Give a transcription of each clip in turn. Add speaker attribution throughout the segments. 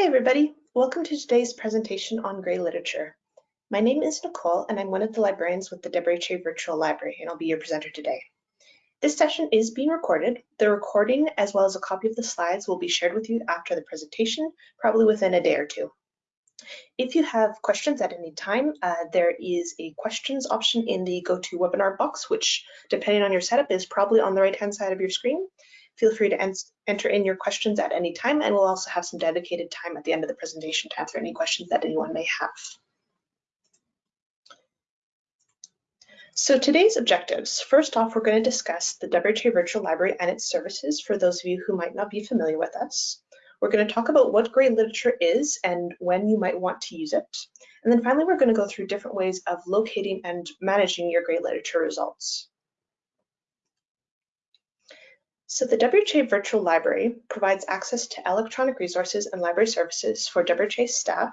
Speaker 1: Hey everybody, welcome to today's presentation on Gray Literature. My name is Nicole and I'm one of the librarians with the WHA Virtual Library and I'll be your presenter today. This session is being recorded. The recording as well as a copy of the slides will be shared with you after the presentation, probably within a day or two. If you have questions at any time, uh, there is a questions option in the GoToWebinar box, which depending on your setup is probably on the right hand side of your screen. Feel free to enter in your questions at any time, and we'll also have some dedicated time at the end of the presentation to answer any questions that anyone may have. So today's objectives. First off, we're going to discuss the WHA Virtual Library and its services for those of you who might not be familiar with us. We're going to talk about what Gray Literature is and when you might want to use it. And then finally, we're going to go through different ways of locating and managing your Gray Literature results. So the WHA Virtual Library provides access to electronic resources and library services for WHA staff,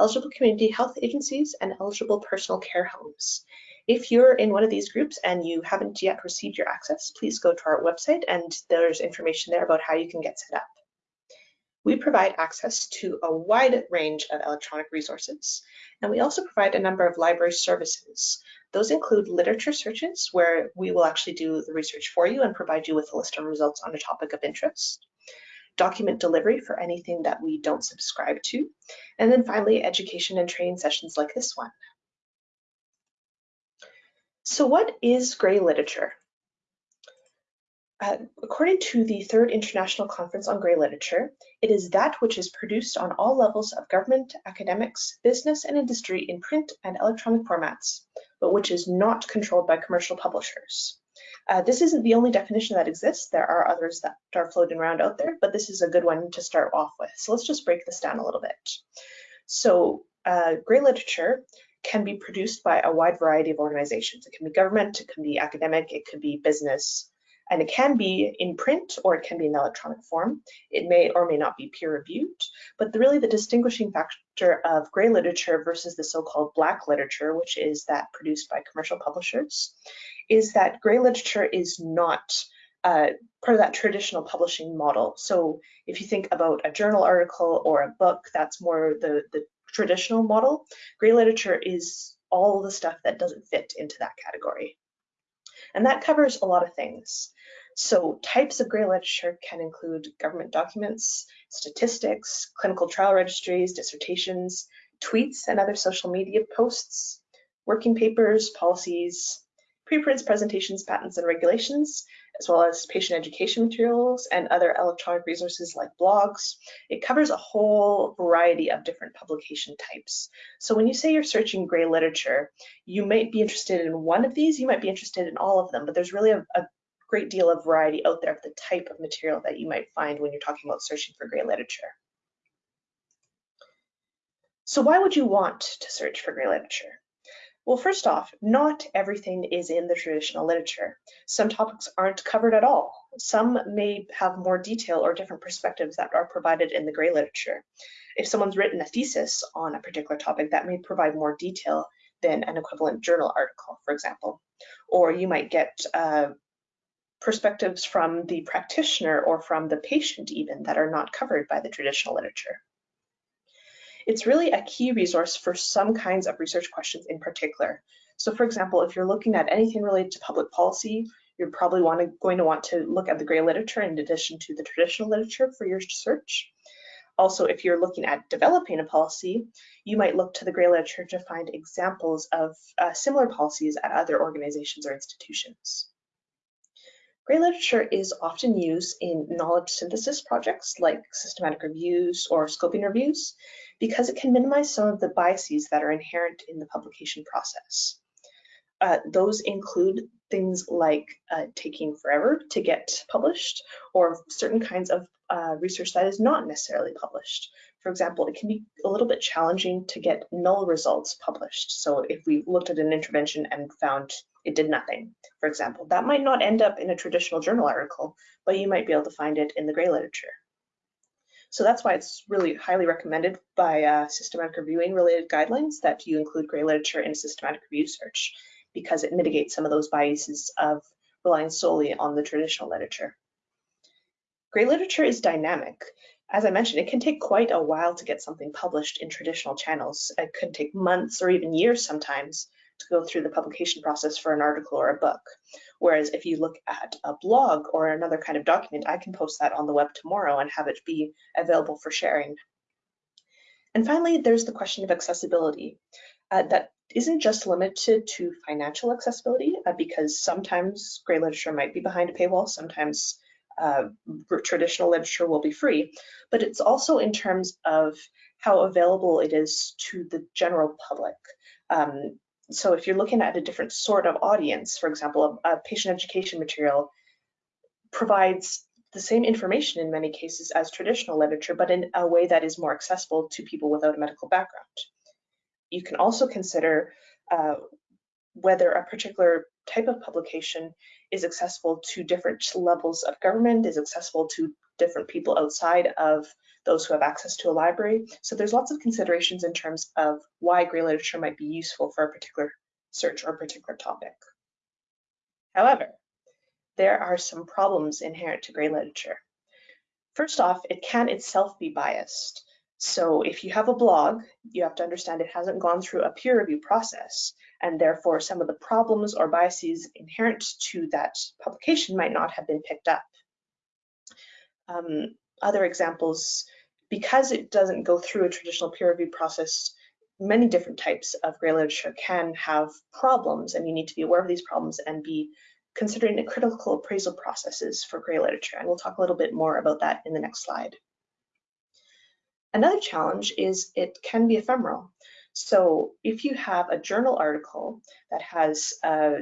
Speaker 1: eligible community health agencies, and eligible personal care homes. If you're in one of these groups and you haven't yet received your access, please go to our website and there's information there about how you can get set up. We provide access to a wide range of electronic resources, and we also provide a number of library services. Those include literature searches, where we will actually do the research for you and provide you with a list of results on a topic of interest. Document delivery for anything that we don't subscribe to. And then finally, education and training sessions like this one. So what is gray literature? Uh, according to the Third International Conference on Gray Literature, it is that which is produced on all levels of government, academics, business, and industry in print and electronic formats, but which is not controlled by commercial publishers. Uh, this isn't the only definition that exists. There are others that are floating around out there, but this is a good one to start off with. So let's just break this down a little bit. So uh, gray literature can be produced by a wide variety of organizations. It can be government, it can be academic, it could be business, and it can be in print or it can be in electronic form. It may or may not be peer reviewed, but the, really the distinguishing factor of gray literature versus the so-called black literature, which is that produced by commercial publishers, is that gray literature is not uh, part of that traditional publishing model. So if you think about a journal article or a book, that's more the, the traditional model. Gray literature is all the stuff that doesn't fit into that category. And that covers a lot of things. So types of gray literature can include government documents, statistics, clinical trial registries, dissertations, tweets and other social media posts, working papers, policies, preprints, presentations, patents, and regulations, as well as patient education materials and other electronic resources like blogs. It covers a whole variety of different publication types. So when you say you're searching gray literature, you might be interested in one of these, you might be interested in all of them, but there's really a, a great deal of variety out there of the type of material that you might find when you're talking about searching for gray literature. So why would you want to search for gray literature? Well, first off, not everything is in the traditional literature. Some topics aren't covered at all. Some may have more detail or different perspectives that are provided in the gray literature. If someone's written a thesis on a particular topic, that may provide more detail than an equivalent journal article, for example. Or you might get uh, perspectives from the practitioner or from the patient even that are not covered by the traditional literature. It's really a key resource for some kinds of research questions in particular. So for example, if you're looking at anything related to public policy, you're probably to, going to want to look at the gray literature in addition to the traditional literature for your search. Also, if you're looking at developing a policy, you might look to the gray literature to find examples of uh, similar policies at other organizations or institutions. Gray literature is often used in knowledge synthesis projects like systematic reviews or scoping reviews because it can minimize some of the biases that are inherent in the publication process. Uh, those include things like uh, taking forever to get published or certain kinds of uh, research that is not necessarily published. For example, it can be a little bit challenging to get null results published. So if we looked at an intervention and found it did nothing, for example, that might not end up in a traditional journal article, but you might be able to find it in the gray literature. So that's why it's really highly recommended by uh, systematic reviewing related guidelines that you include gray literature in systematic review search because it mitigates some of those biases of relying solely on the traditional literature. Grey literature is dynamic. As I mentioned, it can take quite a while to get something published in traditional channels. It could take months or even years sometimes go through the publication process for an article or a book. Whereas if you look at a blog or another kind of document, I can post that on the web tomorrow and have it be available for sharing. And finally, there's the question of accessibility. Uh, that isn't just limited to financial accessibility, uh, because sometimes grey literature might be behind a paywall, sometimes uh, traditional literature will be free, but it's also in terms of how available it is to the general public. Um, so if you're looking at a different sort of audience, for example, a, a patient education material provides the same information in many cases as traditional literature, but in a way that is more accessible to people without a medical background. You can also consider uh, whether a particular type of publication is accessible to different levels of government, is accessible to different people outside of those who have access to a library. So there's lots of considerations in terms of why grey literature might be useful for a particular search or particular topic. However, there are some problems inherent to grey literature. First off, it can itself be biased. So if you have a blog, you have to understand it hasn't gone through a peer review process, and therefore some of the problems or biases inherent to that publication might not have been picked up. Um, other examples, because it doesn't go through a traditional peer review process, many different types of grey literature can have problems and you need to be aware of these problems and be considering the critical appraisal processes for grey literature. And we'll talk a little bit more about that in the next slide. Another challenge is it can be ephemeral. So if you have a journal article that has a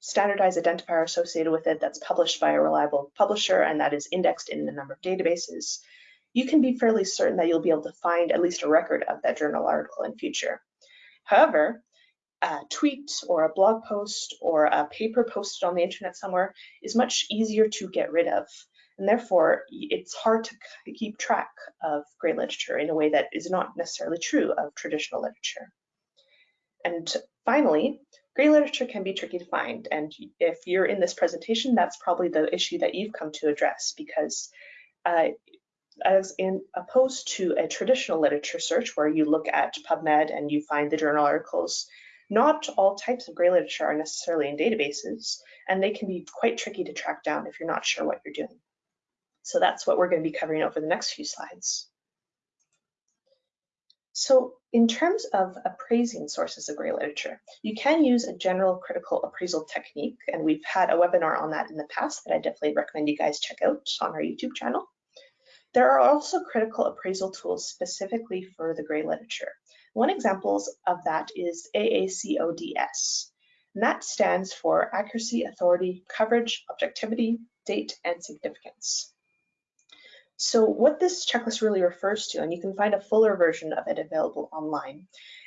Speaker 1: standardized identifier associated with it that's published by a reliable publisher and that is indexed in a number of databases, you can be fairly certain that you'll be able to find at least a record of that journal article in future. However, a tweet or a blog post or a paper posted on the internet somewhere is much easier to get rid of. And therefore, it's hard to keep track of grey literature in a way that is not necessarily true of traditional literature. And finally, grey literature can be tricky to find. And if you're in this presentation, that's probably the issue that you've come to address because uh, as in opposed to a traditional literature search where you look at PubMed and you find the journal articles, not all types of grey literature are necessarily in databases, and they can be quite tricky to track down if you're not sure what you're doing. So that's what we're going to be covering over the next few slides. So in terms of appraising sources of grey literature, you can use a general critical appraisal technique, and we've had a webinar on that in the past that I definitely recommend you guys check out on our YouTube channel. There are also critical appraisal tools specifically for the grey literature. One example of that is AACODS, and that stands for Accuracy, Authority, Coverage, Objectivity, Date, and Significance. So what this checklist really refers to, and you can find a fuller version of it available online,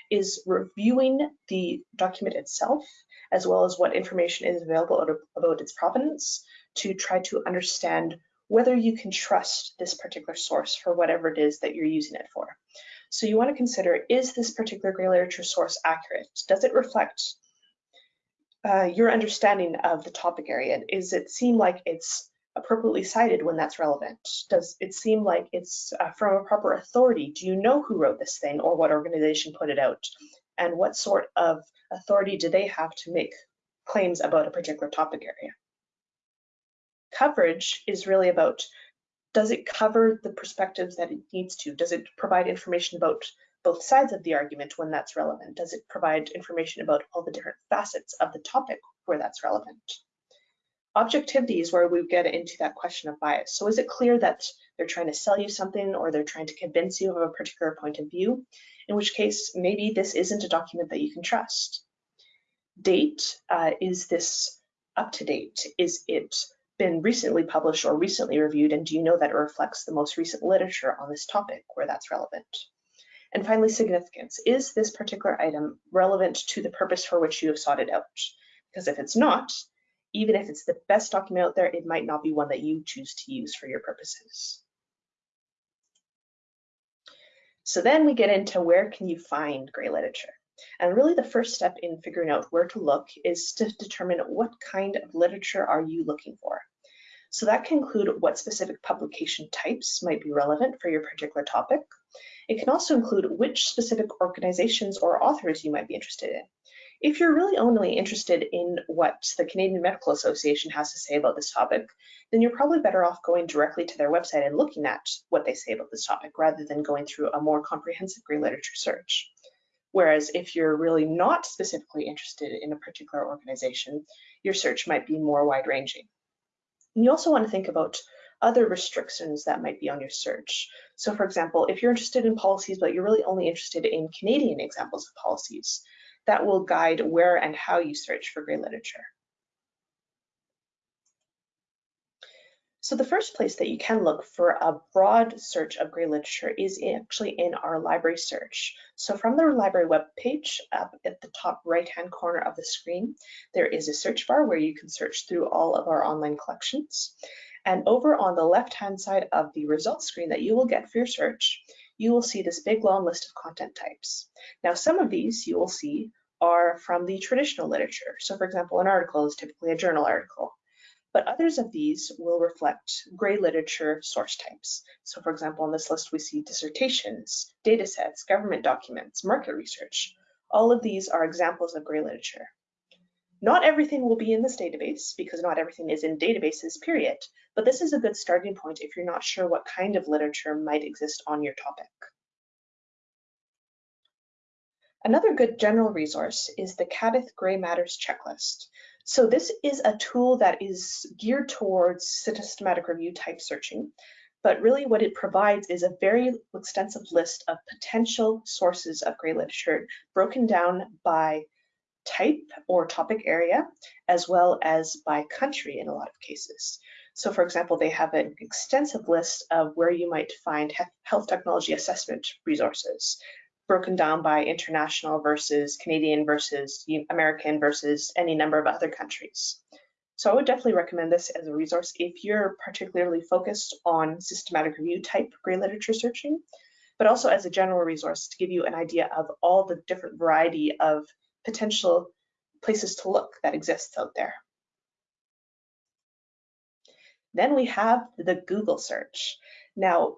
Speaker 1: is reviewing the document itself, as well as what information is available about its provenance to try to understand whether you can trust this particular source for whatever it is that you're using it for. So you want to consider, is this particular grey literature source accurate? Does it reflect uh, your understanding of the topic area? Is it seem like it's appropriately cited when that's relevant? Does it seem like it's uh, from a proper authority? Do you know who wrote this thing or what organization put it out? And what sort of authority do they have to make claims about a particular topic area? Coverage is really about, does it cover the perspectives that it needs to? Does it provide information about both sides of the argument when that's relevant? Does it provide information about all the different facets of the topic where that's relevant? Objectivity is where we get into that question of bias. So is it clear that they're trying to sell you something or they're trying to convince you of a particular point of view? In which case, maybe this isn't a document that you can trust. Date, uh, is this up to date? Is it been recently published or recently reviewed? And do you know that it reflects the most recent literature on this topic where that's relevant? And finally, significance. Is this particular item relevant to the purpose for which you have sought it out? Because if it's not, even if it's the best document out there, it might not be one that you choose to use for your purposes. So then we get into where can you find grey literature? And really the first step in figuring out where to look is to determine what kind of literature are you looking for. So that can include what specific publication types might be relevant for your particular topic. It can also include which specific organizations or authors you might be interested in. If you're really only interested in what the Canadian Medical Association has to say about this topic, then you're probably better off going directly to their website and looking at what they say about this topic rather than going through a more comprehensive grey literature search. Whereas if you're really not specifically interested in a particular organization, your search might be more wide ranging. You also want to think about other restrictions that might be on your search. So for example, if you're interested in policies, but you're really only interested in Canadian examples of policies, that will guide where and how you search for grey literature. So the first place that you can look for a broad search of grey literature is actually in our library search. So from the library web page up at the top right hand corner of the screen, there is a search bar where you can search through all of our online collections. And over on the left hand side of the results screen that you will get for your search, you will see this big long list of content types. Now some of these you will see are from the traditional literature. So for example, an article is typically a journal article but others of these will reflect grey literature source types. So for example, on this list, we see dissertations, data sets, government documents, market research. All of these are examples of grey literature. Not everything will be in this database because not everything is in databases, period. But this is a good starting point if you're not sure what kind of literature might exist on your topic. Another good general resource is the CADTH Grey Matters checklist. So this is a tool that is geared towards systematic review type searching, but really what it provides is a very extensive list of potential sources of grey literature broken down by type or topic area, as well as by country in a lot of cases. So for example, they have an extensive list of where you might find health technology assessment resources, broken down by international versus Canadian versus American versus any number of other countries. So I would definitely recommend this as a resource if you're particularly focused on systematic review type grey literature searching, but also as a general resource to give you an idea of all the different variety of potential places to look that exists out there. Then we have the Google search. Now,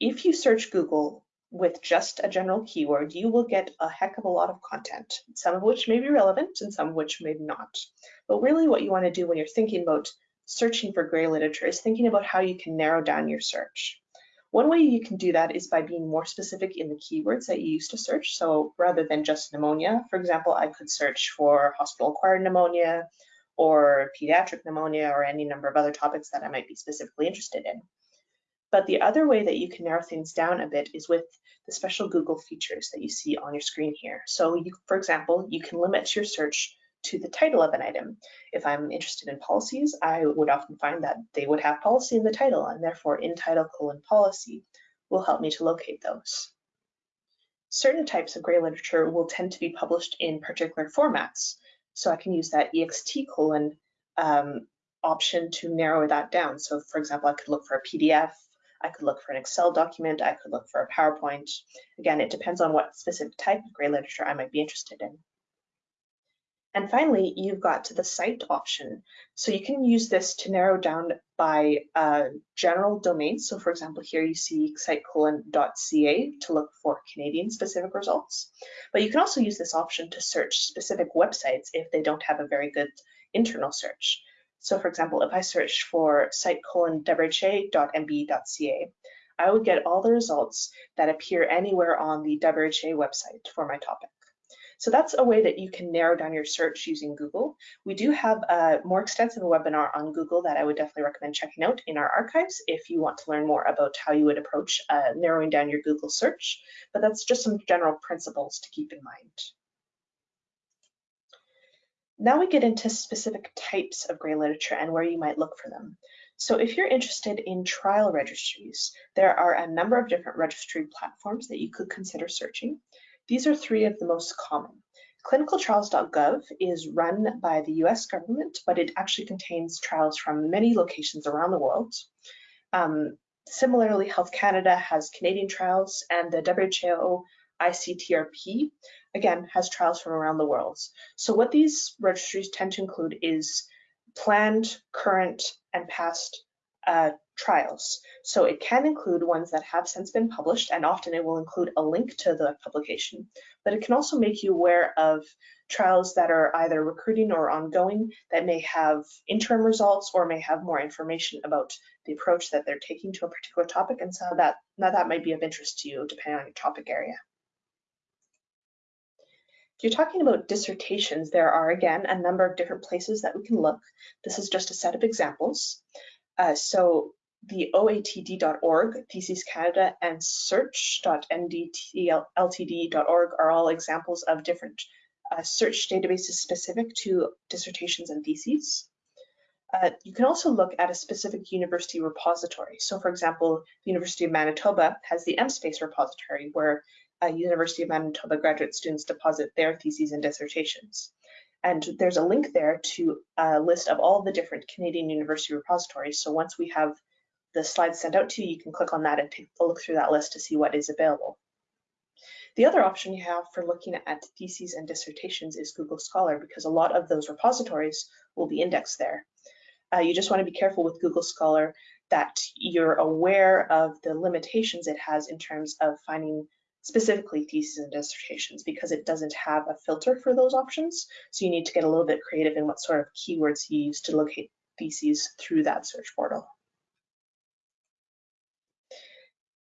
Speaker 1: if you search Google, with just a general keyword, you will get a heck of a lot of content, some of which may be relevant and some of which may not. But really what you want to do when you're thinking about searching for grey literature is thinking about how you can narrow down your search. One way you can do that is by being more specific in the keywords that you use to search. So rather than just pneumonia, for example, I could search for hospital-acquired pneumonia or pediatric pneumonia or any number of other topics that I might be specifically interested in. But the other way that you can narrow things down a bit is with the special Google features that you see on your screen here. So you, for example, you can limit your search to the title of an item. If I'm interested in policies, I would often find that they would have policy in the title and therefore in title colon policy will help me to locate those. Certain types of grey literature will tend to be published in particular formats. So I can use that ext colon um, option to narrow that down. So for example, I could look for a PDF I could look for an Excel document, I could look for a PowerPoint. Again, it depends on what specific type of grey literature I might be interested in. And finally, you've got to the site option. So you can use this to narrow down by uh, general domain. So for example, here you see sitecolon.ca to look for Canadian specific results. But you can also use this option to search specific websites if they don't have a very good internal search. So for example, if I search for site colon wha.mb.ca, I would get all the results that appear anywhere on the WHA website for my topic. So that's a way that you can narrow down your search using Google. We do have a more extensive webinar on Google that I would definitely recommend checking out in our archives if you want to learn more about how you would approach uh, narrowing down your Google search. But that's just some general principles to keep in mind. Now we get into specific types of grey literature and where you might look for them. So if you're interested in trial registries, there are a number of different registry platforms that you could consider searching. These are three of the most common. Clinicaltrials.gov is run by the US government, but it actually contains trials from many locations around the world. Um, similarly, Health Canada has Canadian trials and the WHO ICTRP again, has trials from around the world. So what these registries tend to include is planned, current, and past uh, trials. So it can include ones that have since been published, and often it will include a link to the publication, but it can also make you aware of trials that are either recruiting or ongoing that may have interim results or may have more information about the approach that they're taking to a particular topic, and so that, now that might be of interest to you depending on your topic area. If you're talking about dissertations, there are, again, a number of different places that we can look. This is just a set of examples. Uh, so the oatd.org, Theses Canada, and search.ndltd.org are all examples of different uh, search databases specific to dissertations and theses. Uh, you can also look at a specific university repository. So for example, the University of Manitoba has the MSpace repository where uh, University of Manitoba graduate students deposit their theses and dissertations. And there's a link there to a list of all the different Canadian university repositories. So once we have the slides sent out to you, you can click on that and take a look through that list to see what is available. The other option you have for looking at theses and dissertations is Google Scholar because a lot of those repositories will be indexed there. Uh, you just want to be careful with Google Scholar that you're aware of the limitations it has in terms of finding specifically theses and dissertations because it doesn't have a filter for those options. So you need to get a little bit creative in what sort of keywords you use to locate theses through that search portal.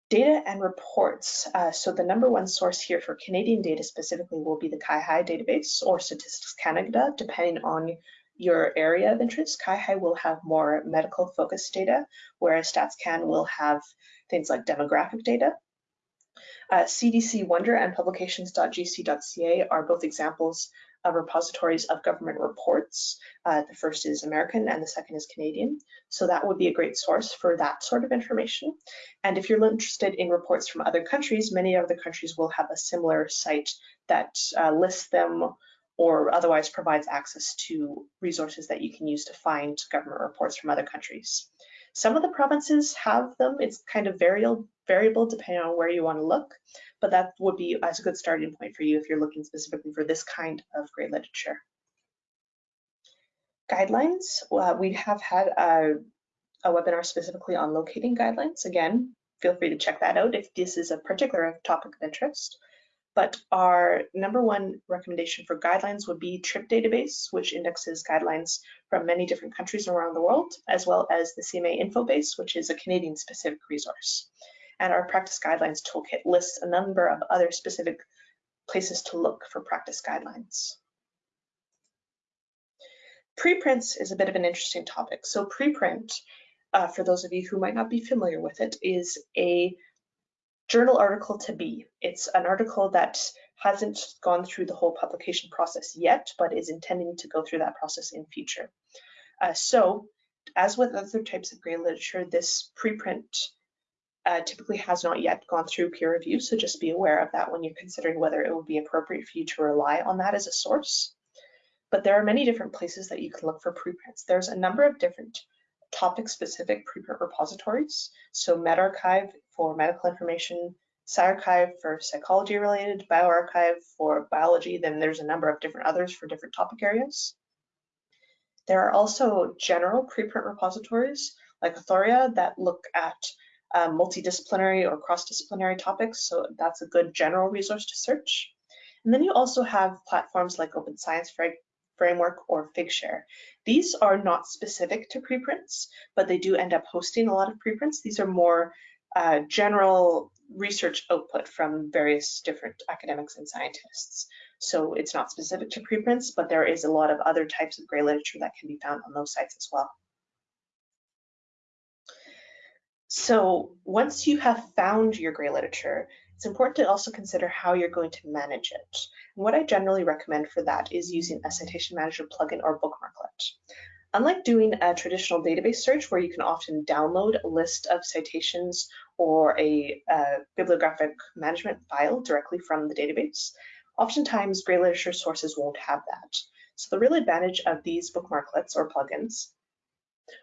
Speaker 1: Data and reports. Uh, so the number one source here for Canadian data specifically will be the CIHI database or Statistics Canada, depending on your area of interest. CIHI will have more medical focused data, whereas StatsCan will have things like demographic data. Uh, CDC Wonder and publications.gc.ca are both examples of repositories of government reports. Uh, the first is American and the second is Canadian. So that would be a great source for that sort of information. And if you're interested in reports from other countries, many other countries will have a similar site that uh, lists them or otherwise provides access to resources that you can use to find government reports from other countries. Some of the provinces have them. It's kind of variable, variable depending on where you want to look, but that would be as a good starting point for you if you're looking specifically for this kind of grey literature. Guidelines, uh, we have had a, a webinar specifically on locating guidelines. Again, feel free to check that out if this is a particular topic of interest. But our number one recommendation for guidelines would be TRIP database, which indexes guidelines from many different countries around the world, as well as the CMA Infobase, which is a Canadian specific resource. And our practice guidelines toolkit lists a number of other specific places to look for practice guidelines. Preprints is a bit of an interesting topic. So preprint, uh, for those of you who might not be familiar with it, is a journal article to be. It's an article that hasn't gone through the whole publication process yet, but is intending to go through that process in future. Uh, so, as with other types of grey literature, this preprint uh, typically has not yet gone through peer review, so just be aware of that when you're considering whether it would be appropriate for you to rely on that as a source. But there are many different places that you can look for preprints. There's a number of different topic-specific preprint repositories. So medRxiv for medical information, PsyArXiv for psychology related, bioRxiv for biology, then there's a number of different others for different topic areas. There are also general preprint repositories like Authorea that look at um, multidisciplinary or cross-disciplinary topics, so that's a good general resource to search. And then you also have platforms like Open Science Framework or Figshare. These are not specific to preprints, but they do end up hosting a lot of preprints. These are more uh, general research output from various different academics and scientists. So it's not specific to preprints, but there is a lot of other types of grey literature that can be found on those sites as well. So once you have found your grey literature, it's important to also consider how you're going to manage it. And what I generally recommend for that is using a citation manager plugin or bookmarklet. Unlike doing a traditional database search where you can often download a list of citations or a, a bibliographic management file directly from the database, oftentimes grey literature sources won't have that. So the real advantage of these bookmarklets or plugins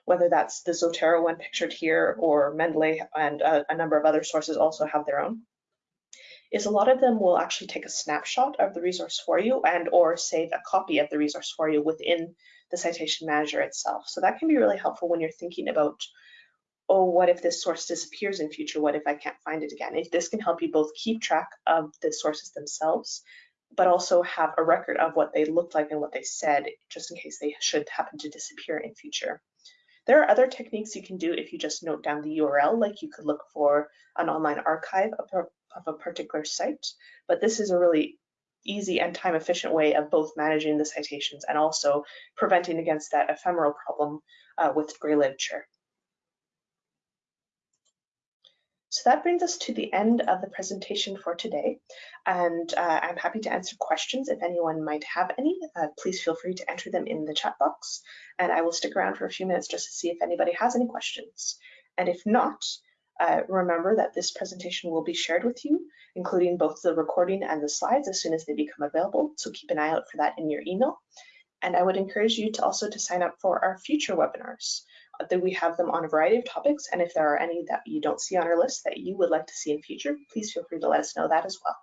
Speaker 1: whether that's the Zotero one pictured here or Mendeley and a, a, number of other sources also have their own, is a lot of them will actually take a snapshot of the resource for you and or save a copy of the resource for you within the citation manager itself. So that can be really helpful when you're thinking about, oh, what if this source disappears in future? What if I can't find it again? If this can help you both keep track of the sources themselves, but also have a record of what they looked like and what they said, just in case they should happen to disappear in future. There are other techniques you can do if you just note down the URL, like you could look for an online archive of a, particular site, but this is a really easy and time efficient way of both managing the citations and also preventing against that ephemeral problem uh, with gray literature. So that brings us to the end of the presentation for today. And uh, I'm happy to answer questions if anyone might have any. Uh, please feel free to enter them in the chat box. And I will stick around for a few minutes just to see if anybody has any questions. And if not, uh, remember that this presentation will be shared with you, including both the recording and the slides as soon as they become available. So keep an eye out for that in your email. And I would encourage you to also to sign up for our future webinars that we have them on a variety of topics. And if there are any that you don't see on our list that you would like to see in future, please feel free to let us know that as well.